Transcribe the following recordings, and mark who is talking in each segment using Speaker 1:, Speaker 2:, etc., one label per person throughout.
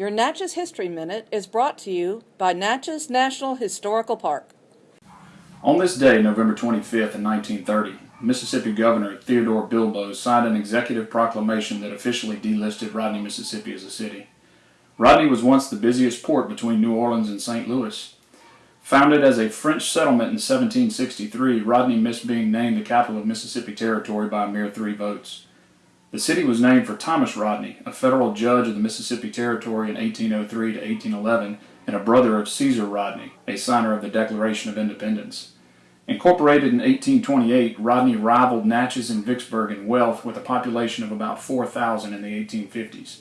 Speaker 1: Your Natchez History Minute is brought to you by Natchez National Historical Park.
Speaker 2: On this day, November 25th, in 1930, Mississippi Governor Theodore Bilbo signed an executive proclamation that officially delisted Rodney, Mississippi as a city. Rodney was once the busiest port between New Orleans and St. Louis. Founded as a French settlement in 1763, Rodney missed being named the capital of Mississippi Territory by a mere three votes. The city was named for Thomas Rodney, a federal judge of the Mississippi Territory in 1803 to 1811 and a brother of Caesar Rodney, a signer of the Declaration of Independence. Incorporated in 1828, Rodney rivaled Natchez and Vicksburg in wealth with a population of about 4,000 in the 1850s.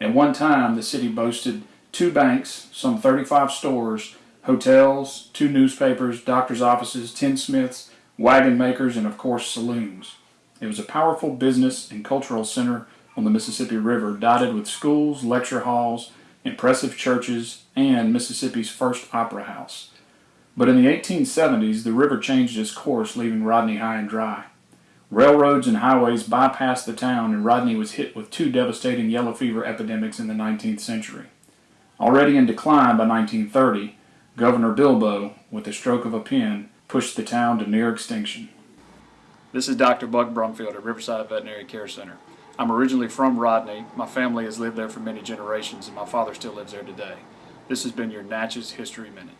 Speaker 2: At one time, the city boasted two banks, some 35 stores, hotels, two newspapers, doctor's offices, tinsmiths, wagon makers, and of course saloons. It was a powerful business and cultural center on the Mississippi River, dotted with schools, lecture halls, impressive churches, and Mississippi's first opera house. But in the 1870s, the river changed its course, leaving Rodney high and dry. Railroads and highways bypassed the town, and Rodney was hit with two devastating yellow fever epidemics in the 19th century. Already in decline by 1930, Governor Bilbo, with the stroke of a pen, pushed the town to near extinction. This is Dr. Buck Brumfield at Riverside Veterinary Care Center. I'm originally from Rodney. My family has lived there for many generations, and my father still lives there today. This has been your Natchez History Minute.